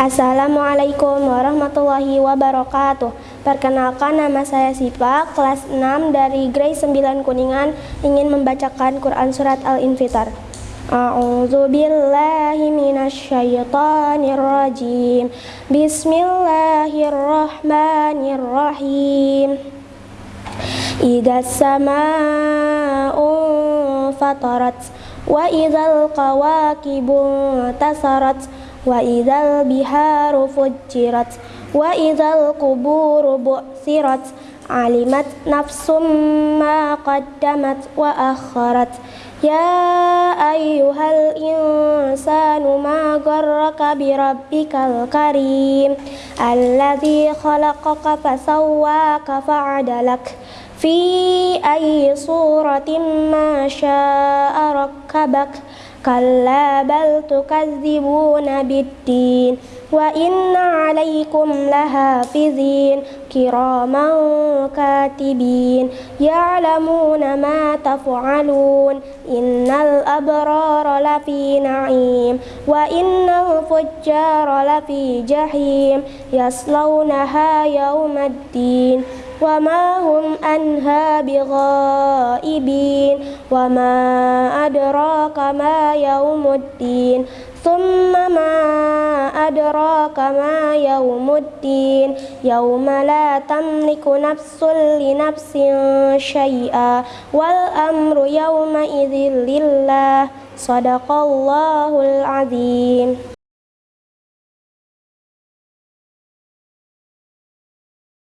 Assalamualaikum warahmatullahi wabarakatuh. Perkenalkan nama saya Sipa, kelas 6 dari Grade 9 Kuningan ingin membacakan Quran Surat Al-Infitar. A'udzu billahi Bismillahirrahmanirrahim. Idza sama'u fatarat wa idzal qawaqibu tasarat وإذا البحار فجرت وإذا القبور بؤثرت علمت نفس ما قدمت وأخرت. يا أيها الإنسان ما غرك بربك الكريم؟ الذي خلقك فسواك فعدلك. في أي صورة ما شاء ركبك. كلا بل تكذبون بالدين وإن عليكم لحافظين كراما كاتبين يعلمون ما تفعلون إن الأبرار لفي نعيم وإن الفجار لفي جحيم يصلونها يوم الدين وما هم أنها بغائبين وما أدراك ما يوم الدين ثم ما أدراك ما يوم الدين يوم لا تملك نفس لنفس شيئا والأمر يومئذ لله صدق الله العظيم